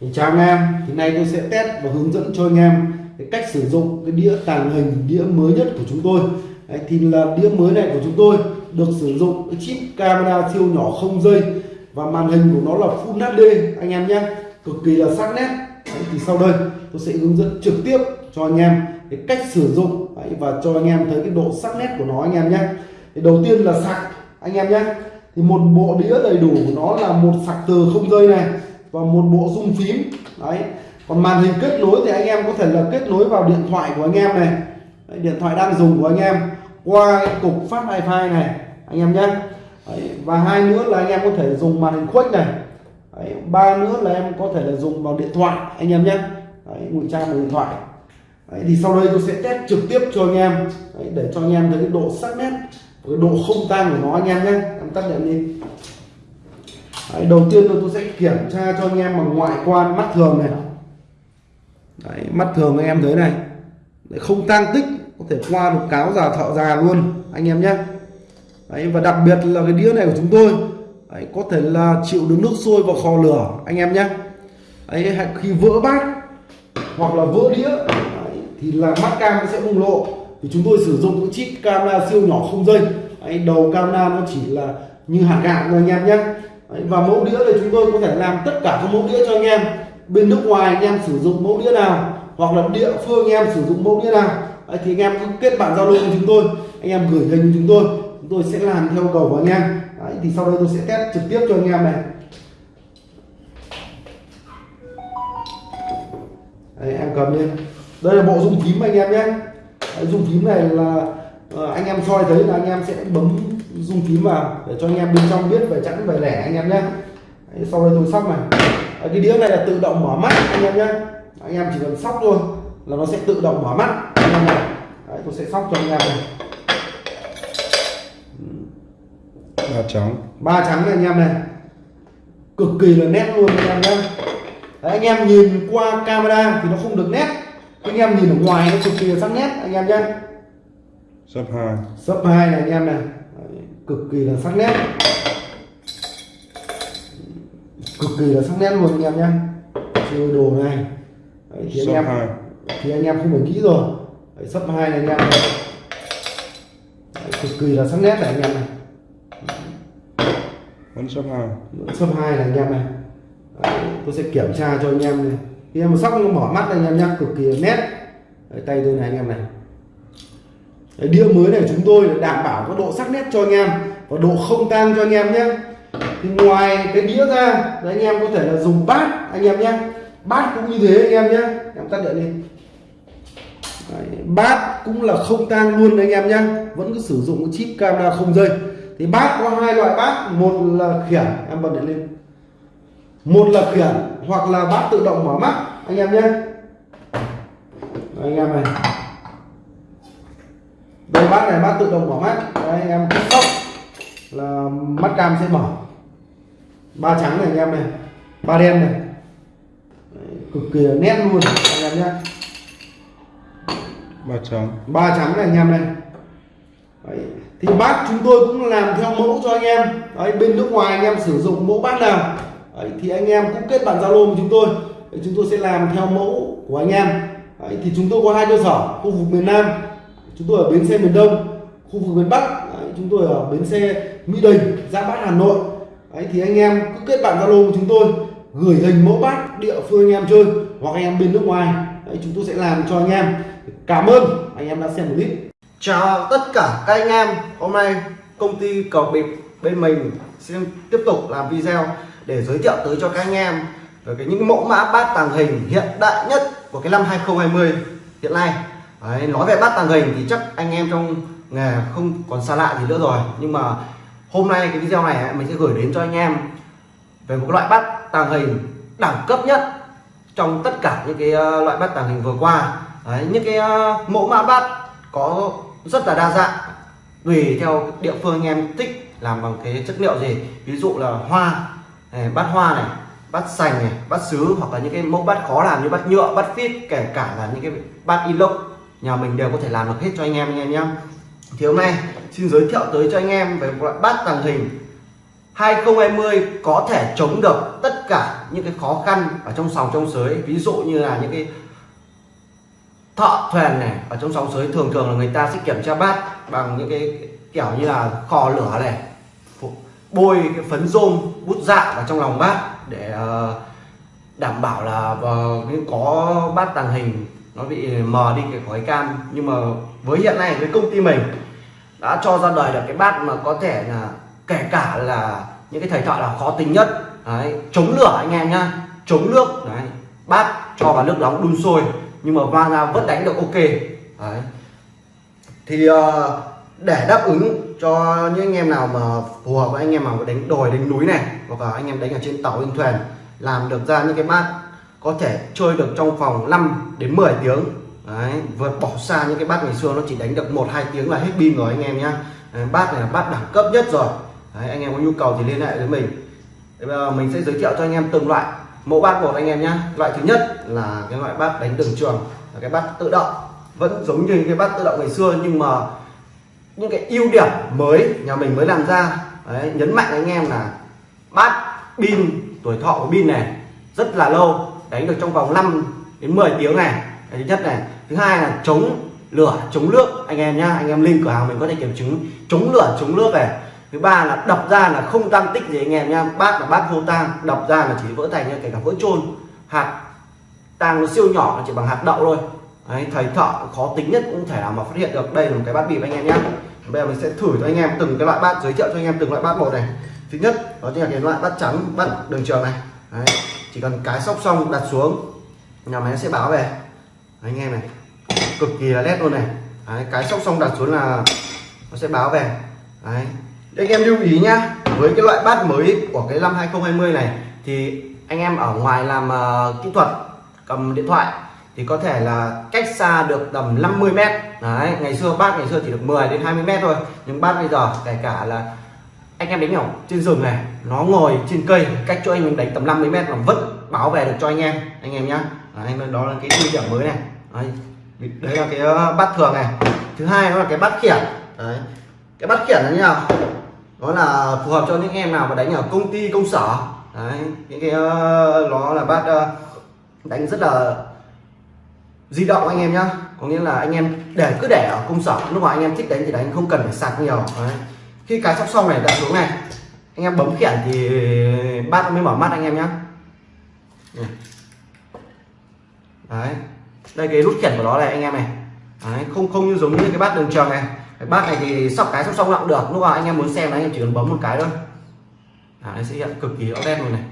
thì chào anh em thì nay tôi sẽ test và hướng dẫn cho anh em cái cách sử dụng cái đĩa tàng hình đĩa mới nhất của chúng tôi. Đấy, thì là đĩa mới này của chúng tôi được sử dụng cái chip camera siêu nhỏ không dây và màn hình của nó là Full HD anh em nhé. Cực kỳ là sắc nét. Đấy, thì sau đây tôi sẽ hướng dẫn trực tiếp cho anh em cái cách sử dụng. Đấy, và cho anh em thấy cái độ sắc nét của nó anh em nhé. Thì đầu tiên là sạc anh em nhé. Thì một bộ đĩa đầy đủ của nó là một sạc từ không dây này và một bộ rung phím. Đấy. Còn màn hình kết nối thì anh em có thể là kết nối vào điện thoại của anh em này. Đấy, điện thoại đang dùng của anh em. Qua cái cục phát wifi này anh em nhé. Đấy, và hai nữa là anh em có thể dùng màn hình khuếch này. Đấy, ba nữa là em có thể là dùng vào điện thoại anh em nhé. Ngụy trang vào điện thoại. Đấy, thì sau đây tôi sẽ test trực tiếp cho anh em. Đấy, để cho anh em thấy cái độ sắc nét cái độ không tan của nó anh em nhé. Em tắt đèn đi. Đấy, đầu tiên tôi sẽ kiểm tra cho anh em bằng ngoại quan mắt thường này. Đấy, mắt thường anh em thấy này. Đấy, không tang tích có thể qua được cáo già thợ già luôn anh em nhé. Đấy, và đặc biệt là cái đĩa này của chúng tôi Đấy, có thể là chịu được nước sôi và kho lửa anh em nhé. Đấy, khi vỡ bát hoặc là vỡ đĩa Đấy, thì là mắt cam sẽ bùng lộ. Thì chúng tôi sử dụng cái chip camera siêu nhỏ không dây. Đấy, đầu camera nó chỉ là như hạt gạo thôi anh em nhé. Đấy, và mẫu đĩa thì chúng tôi có thể làm tất cả các mẫu đĩa cho anh em. Bên nước ngoài anh em sử dụng mẫu đĩa nào hoặc là địa phương anh em sử dụng mẫu đĩa nào. Đấy, thì anh em cứ kết bạn giao lưu với chúng tôi anh em gửi hình chúng tôi chúng tôi sẽ làm theo cầu của anh em. Đấy, thì sau đây tôi sẽ test trực tiếp cho anh em này. Đấy, em cầm lên. Đây là bộ dung phím anh em nhé. Đấy, dung phím này là ờ, anh em soi thấy là anh em sẽ bấm dung phím vào để cho anh em bên trong biết về chẵn về lẻ anh em nhé Đấy, sau đây tôi sóc này Đấy, cái đĩa này là tự động mở mắt anh em nhé anh em chỉ cần sóc thôi là nó sẽ tự động mở mắt anh em này Đấy, tôi sẽ sóc cho anh em này ba trắng ba trắng này anh em này cực kỳ là nét luôn anh em nhé Đấy, anh em nhìn qua camera thì nó không được nét anh em nhìn ở ngoài nó cực kỳ là sắc nét anh em nhé sấp hai sấp hai này anh em này cực kỳ là sắc nét. Cực kỳ là sắc nét luôn anh em nhé. Chơi đồ này. Đấy, thì anh em thì anh em không phải nghĩ rồi. Đấy, sấp hai này anh em này. Đấy, cực kỳ là sắc nét này anh em này. Vẫn sấp hai. Sấp hai này anh em này. Đấy, tôi sẽ kiểm tra cho anh em này. Khi em sóc nó mở mắt này, anh em nhá cực kỳ là nét. Đấy, tay tôi này anh em này Đấy, đĩa mới này chúng tôi đảm bảo có độ sắc nét cho anh em và độ không tan cho anh em nhé. Thì ngoài cái đĩa ra đấy, anh em có thể là dùng bát anh em nhé. Bát cũng như thế anh em nhé. Em tắt điện đi. Đấy, bát cũng là không tang luôn anh em nhé. Vẫn cứ sử dụng chip camera không dây. Thì bát có hai loại bát một là khiển em bật điện lên. Một là khiển hoặc là bát tự động mở mắt anh em nhé. Anh em này đây bát này bát tự động mở mắt. Đấy, anh em cứ sóc là mắt cam sẽ mở. Ba trắng này anh em này. Ba đen này. Đấy, cực kỳ nét luôn anh em nhé. Ba trắng. Ba trắng này anh em này. Đấy. thì bát chúng tôi cũng làm theo mẫu cho anh em. Đấy, bên nước ngoài anh em sử dụng mẫu bát nào. Đấy, thì anh em cũng kết bạn zalo với chúng tôi. Đấy, chúng tôi sẽ làm theo mẫu của anh em. Đấy, thì chúng tôi có hai cơ sở khu vực miền Nam chúng tôi ở bến xe miền Đông khu vực miền Bắc. Đấy, chúng tôi ở bến xe Mỹ Đình Giáp Bát Hà Nội. Đấy, thì anh em cứ kết bạn zalo của chúng tôi gửi hình mẫu bát địa phương anh em chơi hoặc anh em bên nước ngoài. Đấy, chúng tôi sẽ làm cho anh em. Cảm ơn anh em đã xem clip. Chào tất cả các anh em. Hôm nay công ty cầu bịp bên mình xin tiếp tục làm video để giới thiệu tới cho các anh em về cái những mẫu mã bát tàng hình hiện đại nhất của cái năm 2020 hiện nay. Đấy, nói về bát tàng hình thì chắc anh em trong nghề không còn xa lạ gì nữa rồi. Nhưng mà hôm nay cái video này mình sẽ gửi đến cho anh em về một loại bát tàng hình đẳng cấp nhất trong tất cả những cái ờ, loại bát tàng hình vừa qua. Đấy, những cái ờ, mẫu mã bát có rất là đa dạng tùy theo địa phương anh em thích làm bằng cái chất liệu gì. Ví dụ là hoa này, bát hoa này bát sành này bát sứ hoặc là những cái mẫu bát khó làm như bát nhựa bát phít kể cả là những cái bát inox nhà mình đều có thể làm được hết cho anh em anh em. Nhé thì hôm nay, xin giới thiệu tới cho anh em về một loại bát tàng hình 2020 có thể chống được tất cả những cái khó khăn ở trong sòng trong sới. Ví dụ như là những cái thợ thuyền này, ở trong sòng sới thường thường là người ta sẽ kiểm tra bát bằng những cái kiểu như là kho lửa này bôi cái phấn rôm, bút dạ vào trong lòng bát để ờ, đảm bảo là ờ, có bát tàng hình nó bị mờ đi cái khói cam. Nhưng mà với hiện nay với công ty mình đã cho ra đời được cái bát mà có thể là kể cả là những cái thầy thợ là khó tính nhất. Đấy, chống lửa anh em nhá. Chống nước. Đấy bát cho vào nước nóng đun sôi. Nhưng mà va ra vẫn đánh được ok. Đấy. Thì ờ, để đáp ứng cho những anh em nào mà phù hợp với anh em mà đánh đồi đánh núi này hoặc là anh em đánh ở trên tàu trên thuyền làm được ra những cái bát có thể chơi được trong vòng 5 đến 10 tiếng. Đấy vượt bỏ xa những cái bát ngày xưa nó chỉ đánh được một hai tiếng là hết pin rồi anh em nhá. Bát này là bát đẳng cấp nhất rồi. Đấy, anh em có nhu cầu thì liên hệ với mình. Đấy, bây giờ mình sẽ giới thiệu cho anh em từng loại. Mẫu bát một anh em nhá. Loại thứ nhất là cái loại bát đánh đường trường là cái bát tự động. Vẫn giống như cái bát tự động ngày xưa nhưng mà những cái ưu điểm mới nhà mình mới làm ra. Đấy, nhấn mạnh anh em là bát pin tuổi thọ của pin này rất là lâu đánh được trong vòng 5 đến 10 tiếng này. Thứ nhất này. Thứ hai là chống lửa chống nước. Anh em nhá anh em link cửa hàng mình có thể kiểm chứng. Chống lửa chống nước này. Thứ ba là đập ra là không tăng tích gì anh em nhá. Bát là bát vô tang đập ra là chỉ vỡ thành như kể cả vỡ trôn hạt tang nó siêu nhỏ nó chỉ bằng hạt đậu thôi. Đấy, thầy thợ khó tính nhất cũng thể nào mà phát hiện được. Đây là một cái bát bịp anh em nhé bây giờ mình sẽ thử cho anh em từng cái loại bát giới thiệu cho anh em từng loại bát một này. Thứ nhất đó chính là cái loại bát trắng bát đường trường này. Đấy, chỉ cần cái sóc xong đặt xuống nhà máy sẽ báo về. Đấy, anh em này cực kỳ là nét luôn này. Đấy, cái sóc xong đặt xuống là nó sẽ báo về. Đấy. Anh em lưu ý nhá với cái loại bát mới của cái năm 2020 này thì anh em ở ngoài làm uh, kỹ thuật cầm điện thoại thì có thể là cách xa được tầm 50 mét. Đấy ngày xưa bát ngày xưa chỉ được 10 đến 20 mét thôi nhưng bát bây giờ kể cả là anh em đánh nhỏ trên rừng này nó ngồi trên cây cách cho anh em đánh tầm 50 mét mà vẫn báo về được cho anh em anh em nhá. Anh đó là cái ưu điểm mới này. Đấy, đấy là cái ờ, bát thường này. Thứ hai đó là cái bát khiển. Đấy cái bát khiển là như nào? Nó là phù hợp cho những em nào mà đánh ở công ty công sở. Đấy những cái ờ, nó là bát ờ, đánh rất là di động anh em nhá. Có nghĩa là anh em để cứ để ở công sở lúc mà anh em thích đánh thì đánh không cần phải sạc nhiều. Đấy khi cái sóc xong này đặt xuống này anh em bấm khiển thì bát mới mở mắt anh em nhé. Đấy. Đây cái nút khiển của nó này anh em này. Đấy. không không như giống như cái bát đường tròn này. Cái bát này thì sóc cái sóc xong cũng được. Lúc nào anh em muốn xem là anh em chỉ cần bấm một cái thôi. À, nó sẽ hiện cực kỳ rõ nét luôn này.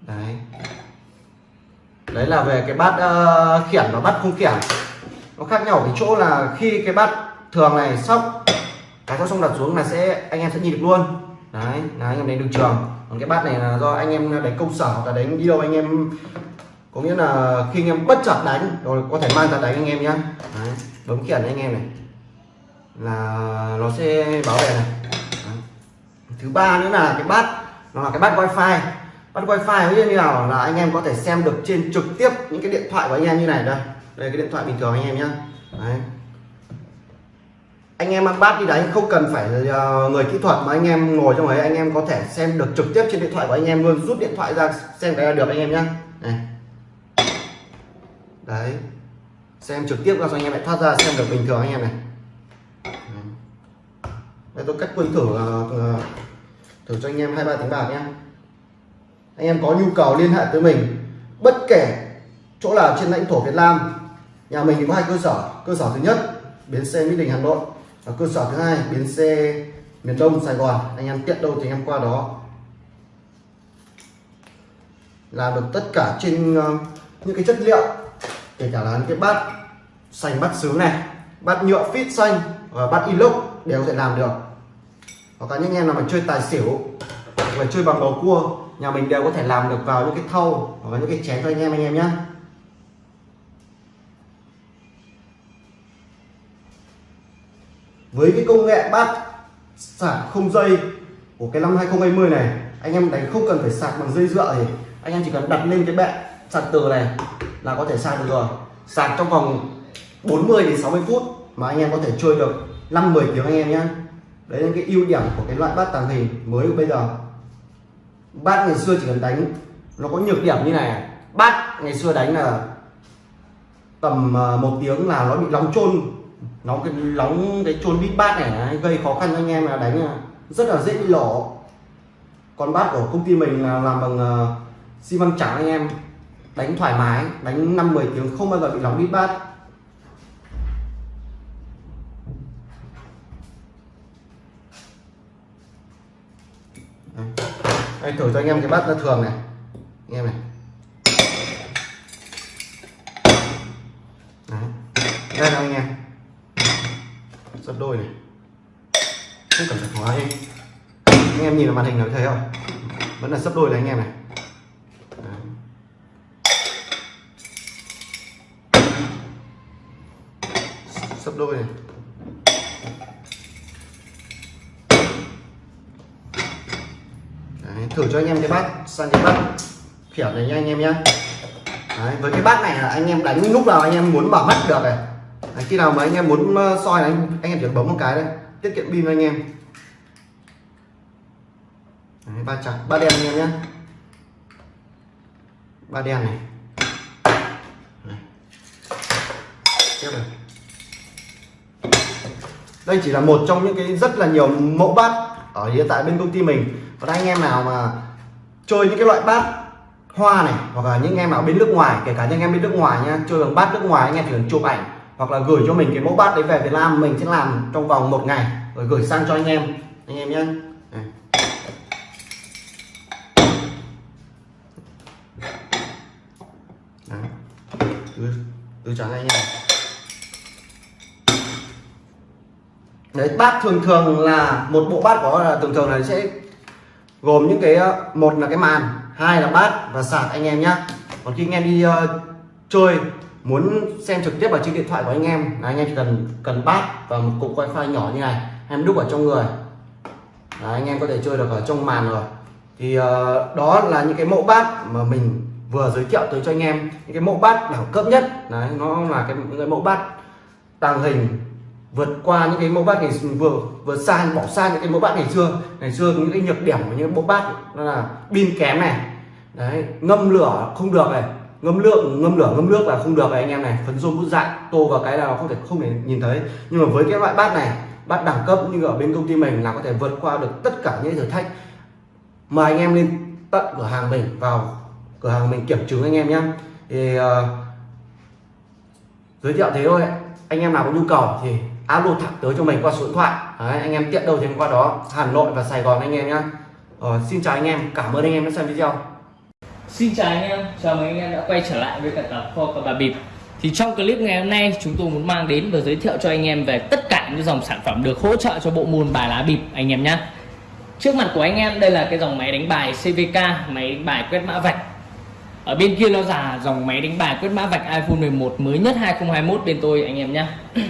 Đấy. Đấy là về cái bát uh, khiển và bát không khiển. Nó khác nhau ở cái chỗ là khi cái bát thường này sóc cái sóc xong đặt xuống là sẽ anh em sẽ nhìn được luôn đấy là anh em đánh đường trường còn cái bát này là do anh em đánh công sở hoặc là đánh đi đâu anh em có nghĩa là khi anh em bất chợt đánh rồi có thể mang ra đánh anh em nhé đấy, bấm khiển anh em này là nó sẽ bảo vệ này đấy. thứ ba nữa là cái bát nó là cái bát wifi bắt wifi như nào là anh em có thể xem được trên trực tiếp những cái điện thoại của anh em như này đây đây cái điện thoại bình thường anh em nhé Đấy anh em mang bát đi đánh không cần phải ờ, người kỹ thuật mà anh em ngồi trong ấy, anh em có thể xem được trực tiếp trên điện thoại của anh em luôn. Rút điện thoại ra, xem cái là được anh em nhá. Này. Đấy. Xem trực tiếp ra cho anh em lại thoát ra, xem được bình thường anh em này. Đây, tôi cách quân thử ờ, ờ, thử cho anh em hai ba tiếng bạc nhé anh em có nhu cầu liên hệ tới mình, bất kể chỗ nào trên lãnh thổ Việt Nam, nhà mình thì có hai cơ sở. Cơ sở thứ nhất, bến xe Mỹ Đình, Hà Nội ở cơ sở thứ hai, bến xe miền Đông Sài Gòn. Anh em tiện đâu thì anh em qua đó. Làm được tất cả trên ờ, những cái chất liệu, kể cả là những cái bát xanh, bát sứ này, bát nhựa fit xanh và bát inox đều có thể làm được. Hoặc là những em nào mà chơi tài xỉu, hoặc là chơi bằng bầu cua, nhà mình đều có thể làm được vào những cái thau hoặc là những cái chén cho anh em anh em nhé với cái công nghệ bát sạc không dây của cái năm 2020 này, anh em đánh không cần phải sạc bằng dây dựa thì anh em chỉ cần đặt lên cái bệ sạc từ này là có thể sạc được rồi. Sạc trong vòng 40 đến 60 phút mà anh em có thể chơi được 5 10 tiếng anh em nhé. Đấy là cái ưu điểm của cái loại bát tàng hình mới của bây giờ. Bát ngày xưa chỉ cần đánh, nó có nhược điểm như này. Bát ngày xưa đánh là tầm à, một tiếng là nó bị nóng chôn nó cái nóng cái chôn bít bát này ấy, gây khó khăn cho anh em là đánh à, rất là dễ bị lổ còn bát của công ty mình là làm bằng à, xi măng trắng anh em. Đánh thoải mái đánh năm 10 tiếng không bao giờ bị nóng bít bát. Đây. Thử cho anh em cái bát thường này. Anh em này. Đấy. đây là anh em sấp đôi này. Không cần phải hóa đi anh em nhìn vào màn hình nó thấy không? Vẫn là sấp đôi này anh em này. Đấy. sấp đôi này. Đấy, thử cho anh em cái bát sang cái bát kiểu này nha anh em nhé với cái bát này là anh em đánh lúc nào anh em muốn bảo mắt được này. Đấy, khi nào mà anh em muốn ờ, soi này anh, anh em chỉ bấm một cái đây tiết kiệm pin anh em. Đấy, ba chặt ba đen anh em nhé. Ba đen này. Tiếp này. Đây chỉ là một trong những cái rất là nhiều mẫu bát ở hiện tại bên công ty mình. Còn anh em nào mà chơi những cái loại bát hoa này hoặc là những anh em nào bên nước ngoài kể cả những anh em bên nước ngoài nha chơi bằng bát nước ngoài anh em chỉ cần chụp ảnh hoặc là gửi cho mình cái mẫu bát đấy về Việt Nam mình sẽ làm trong vòng một ngày rồi gửi sang cho anh em anh em nhé. Từ, từ trắng anh em. Đấy bát thường thường là một bộ bát có là thường thường là sẽ gồm những cái ờ, một là cái màn hai là bát và sạc anh em nhé. Còn khi anh em đi uh, chơi muốn xem trực tiếp vào trên điện thoại của anh em. Là anh em chỉ cần cần bát và một cục wifi nhỏ như này. Em đúc ở trong người. Là anh em có thể chơi được ở trong màn rồi. Thì uh, đó là những cái mẫu bát mà mình vừa giới thiệu tới cho anh em. Những cái mẫu bát đẳng cấp nhất. Đấy nó là cái, những cái mẫu bát tàng hình vượt qua những cái mẫu bát ngày vừa vừa xa bỏ xa những cái mẫu bát ngày xưa. Ngày xưa những cái nhược điểm của những mẫu bát đó là pin kém này. Đấy ngâm lửa không được này ngâm lượng ngâm lửa ngâm nước là không được này anh em này. Phấn rôm bút dạng tô vào cái là không thể không thể nhìn thấy. Nhưng mà với cái loại bát này bát đẳng cấp như ở bên công ty mình là có thể vượt qua được tất cả những thử thách. Mời anh em lên tận cửa hàng mình vào cửa hàng mình kiểm chứng anh em nhé thì uh, giới thiệu thế thôi anh em nào có nhu cầu thì alo thẳng tới cho mình qua số điện thoại. Đấy, anh em tiện đâu thì qua đó Hà Nội và Sài Gòn anh em nhé ờ, xin chào anh em cảm ơn anh em đã xem video. Xin chào anh em, chào mừng anh em đã quay trở lại với cả tập kho của bà bịp. Thì trong clip ngày hôm nay chúng tôi muốn mang đến và giới thiệu cho anh em về tất cả những dòng sản phẩm được hỗ trợ cho bộ môn bài lá bịp anh em nhé Trước mặt của anh em đây là cái dòng máy đánh bài CVK, máy đánh bài quét mã vạch. Ở bên kia nó là dòng máy đánh bài quét mã vạch iPhone 11 mới nhất 2021 bên tôi anh em nhé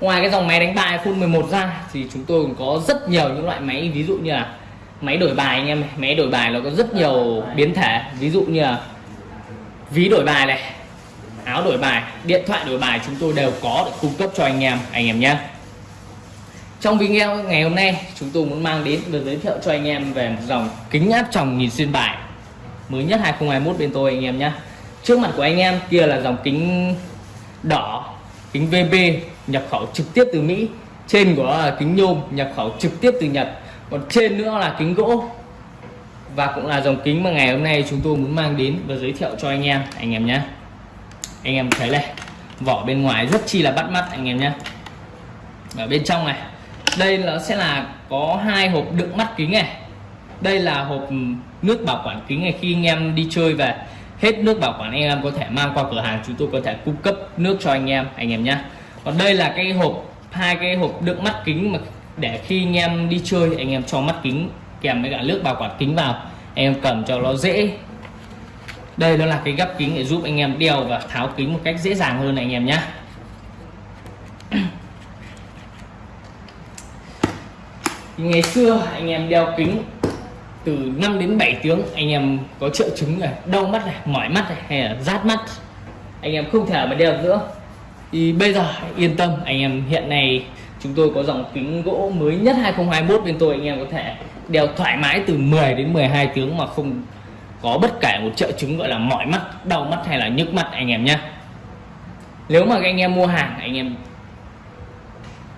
Ngoài cái dòng máy đánh bài iPhone 11 ra thì chúng tôi cũng có rất nhiều những loại máy ví dụ như là máy đổi bài anh em máy đổi bài nó có rất nhiều biến thể. Ví dụ như là ví đổi bài này, áo đổi bài, điện thoại đổi bài chúng tôi đều có để cung cấp cho anh em anh em nhé. Trong video ngày hôm nay, chúng tôi muốn mang đến và giới thiệu cho anh em về một dòng kính áp tròng nhìn xuyên bài mới nhất 2021 bên tôi anh em nhé. Trước mặt của anh em kia là dòng kính đỏ, kính VB nhập khẩu trực tiếp từ Mỹ. Trên của kính nhôm nhập khẩu trực tiếp từ Nhật còn trên nữa là kính gỗ. Và cũng là dòng kính mà ngày hôm nay chúng tôi muốn mang đến và giới thiệu cho anh em. Anh em nhé. Anh em thấy này, vỏ bên ngoài rất chi là bắt mắt, anh em nhé. Ở bên trong này, đây nó sẽ là có hai hộp đựng mắt kính này. Đây là hộp nước bảo quản kính này. Khi anh em đi chơi về, hết nước bảo quản, anh em có thể mang qua cửa hàng, chúng tôi có thể cung cấp nước cho anh em anh em nhé. Còn đây là cái hộp, hai cái hộp đựng mắt kính mà để khi anh em đi chơi, anh em cho mắt kính, kèm với cả nước bảo quản kính vào, anh em cầm cho nó dễ. Đây nó là cái gấp kính để giúp anh em đeo và tháo kính một cách dễ dàng hơn này anh em nhé ngày xưa anh em đeo kính từ 5 đến 7 tiếng, anh em có triệu chứng này đau mắt này, mỏi mắt này, hay là rát mắt. Anh em không thể mà đeo nữa. Thì bây giờ yên tâm, anh em hiện nay chúng tôi có dòng kính gỗ mới nhất 2021 bên tôi, anh em có thể đeo thoải mái từ 10 đến 12 tiếng mà không có bất kể một triệu chứng gọi là mỏi mắt, đau mắt hay là nhức mắt, anh em nhé. Nếu mà anh em mua hàng, anh em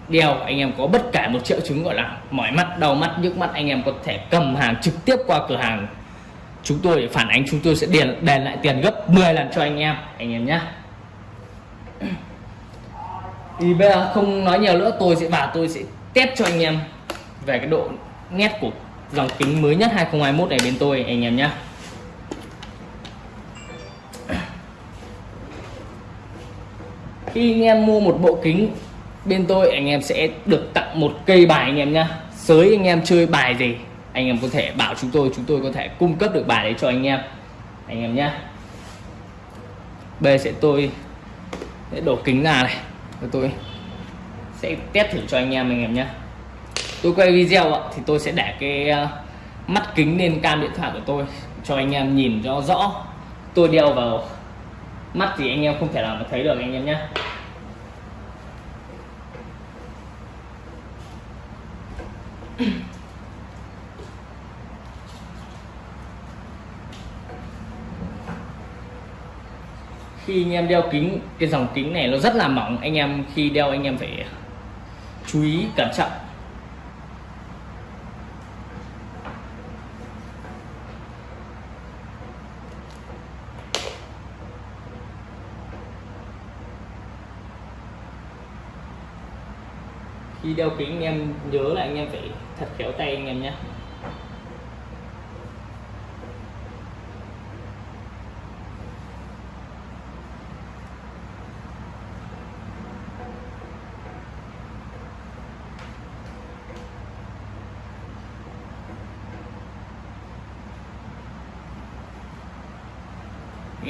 đeo, anh em có bất kể một triệu chứng gọi là mỏi mắt, đau mắt, nhức mắt, anh em có thể cầm hàng trực tiếp qua cửa hàng. Chúng tôi để phản ánh, chúng tôi sẽ đền đền lại tiền gấp 10 lần cho anh em anh em nhé thì bây giờ không nói nhiều nữa, tôi sẽ bảo tôi sẽ test cho anh em về cái độ nét của dòng kính mới nhất 2021 này bên tôi, anh em nhé khi anh em mua một bộ kính bên tôi, anh em sẽ được tặng một cây bài anh em nhá. Sới anh em chơi bài gì, anh em có thể bảo chúng tôi chúng tôi có thể cung cấp được bài đấy cho anh em. Anh em nhá. Bây giờ sẽ tôi sẽ đổ kính ra này tôi. Sẽ test thử cho anh em anh em nhé. Tôi quay video ạ, thì tôi sẽ để cái ờ, mắt kính lên cam điện thoại của tôi, cho anh em nhìn cho rõ. Tôi đeo vào mắt thì anh em không thể nào mà thấy được, anh em nhé. Khi anh em đeo kính, cái dòng kính này nó rất là mỏng, anh em khi đeo anh em phải chú ý cẩn trọng. Khi đeo kính, anh em nhớ là anh em phải thật khéo tay anh em nhé.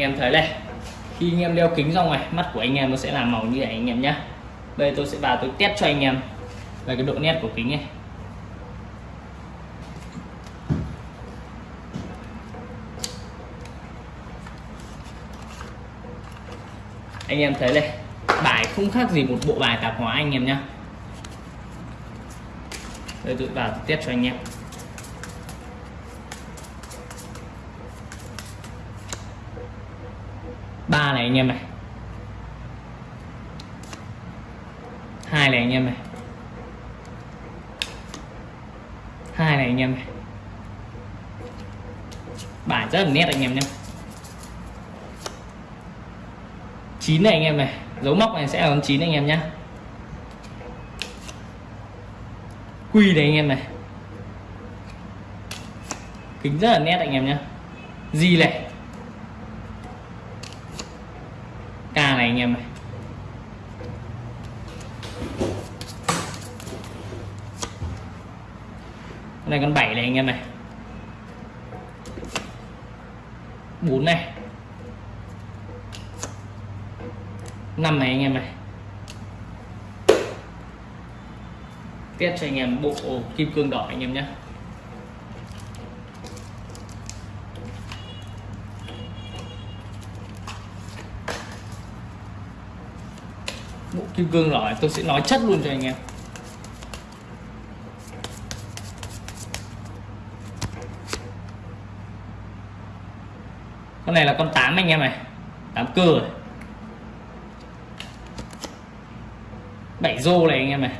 Anh em thấy đây khi anh em đeo kính ra ngoài, mắt của anh em nó sẽ là màu như vậy anh em nhé đây tôi sẽ vào tôi test cho anh em. Về cái độ nét của kính này anh em thấy đây bài không khác gì một bộ bài tạp hóa anh em nhé đây, tôi vào tôi test cho anh em ba này anh em này. Hai này anh em này. Hai này anh em này. Bản rất là nét anh em nhé. Chín này anh em này. Dấu móc này sẽ là con chín anh em nhé. Quy này anh em này. Kính rất là nét anh em nhé. Gì này k này anh em này con này con 7 này anh em này. 4 này. 5 này anh em này. Test cho anh em bộ kim cương đỏ anh em nhé. Kim cương đỏ tôi sẽ nói chất luôn cho anh em. Con này là con 8 anh em này 8 cơ rồi. 7 rô này anh em này.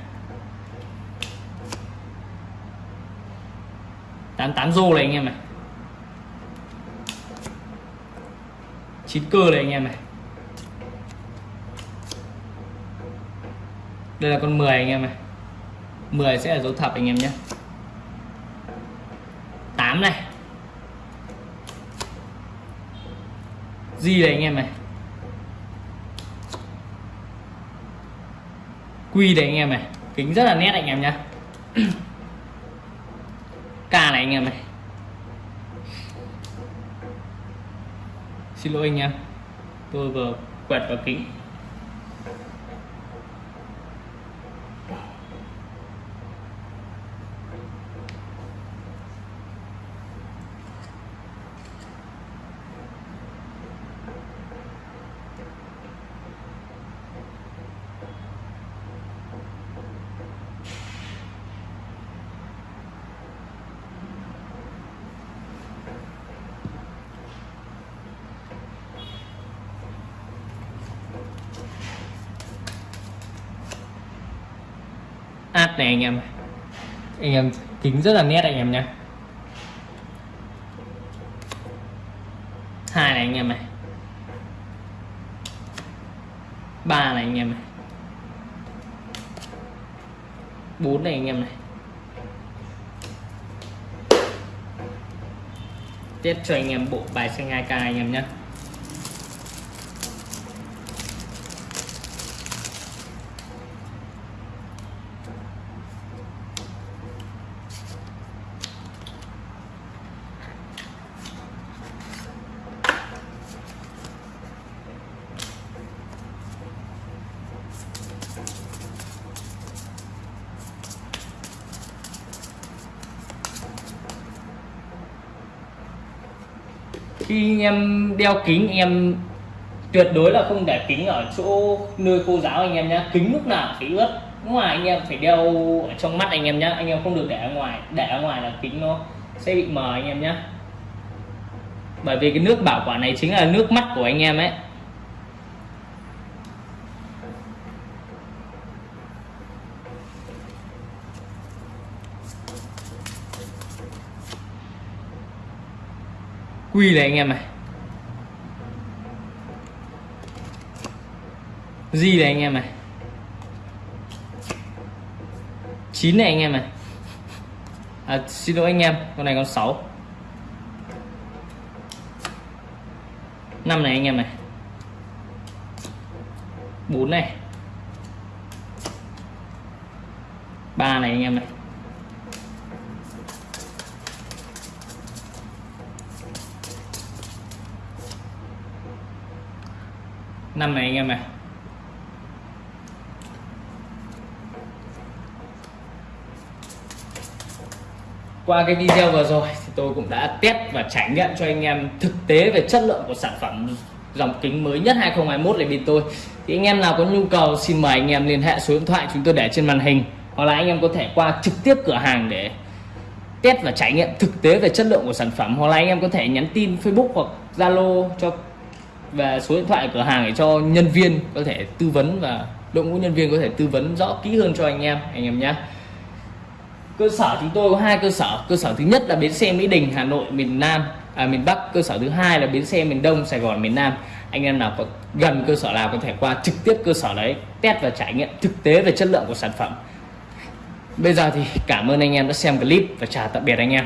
88 rô này anh em này. 9 cơ này anh em này. Đây là con 10 anh em này. 10 sẽ là dấu thập anh em nhé. 8 này. Gì đây anh em này. Quy đây anh em này. Kính rất là nét anh em nhé. K này anh em này. Xin lỗi anh em. Tôi vừa quẹt vào kính. Này anh em. Anh em kính rất là nét anh em nhé hai này anh em này. Ba này anh em này. Bốn này anh em này. Tiếp cho anh em bộ bài xanh 2k anh em nhé khi em đeo kính em tuyệt đối là không để kính ở chỗ nơi khô giáo anh em nhé kính lúc nào phải ướt. Ngoài anh em phải đeo ở trong mắt anh em nhé anh em không được để ở ngoài. Để ở ngoài là kính nó sẽ bị mờ anh em nhé bởi vì cái nước bảo quản này chính là nước mắt của anh em ấy. Quy này anh em này. Di này anh em này. Chín này anh em này. À, xin lỗi anh em con này con 6 năm này anh em này. Bốn này. Ba này anh em này. Năm này anh em này. Qua cái video vừa rồi thì tôi cũng đã test và trải nghiệm cho anh em thực tế về chất lượng của sản phẩm dòng kính mới nhất 2021 này bên tôi. Thì anh em nào có nhu cầu xin mời anh em liên hệ số điện thoại chúng tôi để trên màn hình, hoặc là anh em có thể qua trực tiếp cửa hàng để test và trải nghiệm thực tế về chất lượng của sản phẩm, hoặc là anh em có thể nhắn tin Facebook hoặc Zalo cho và số điện thoại cửa hàng để cho nhân viên có thể tư vấn và đội ngũ nhân viên có thể tư vấn rõ kỹ hơn cho anh em anh em nhé. Cơ sở chúng tôi có hai cơ sở. Cơ sở thứ nhất là bến xe Mỹ Đình Hà Nội miền Nam à, miền Bắc. Cơ sở thứ hai là bến xe miền Đông Sài Gòn miền Nam. Anh em nào có gần cơ sở nào có thể qua trực tiếp cơ sở đấy test và trải nghiệm thực tế về chất lượng của sản phẩm. Bây giờ thì cảm ơn anh em đã xem clip và chào tạm biệt anh em.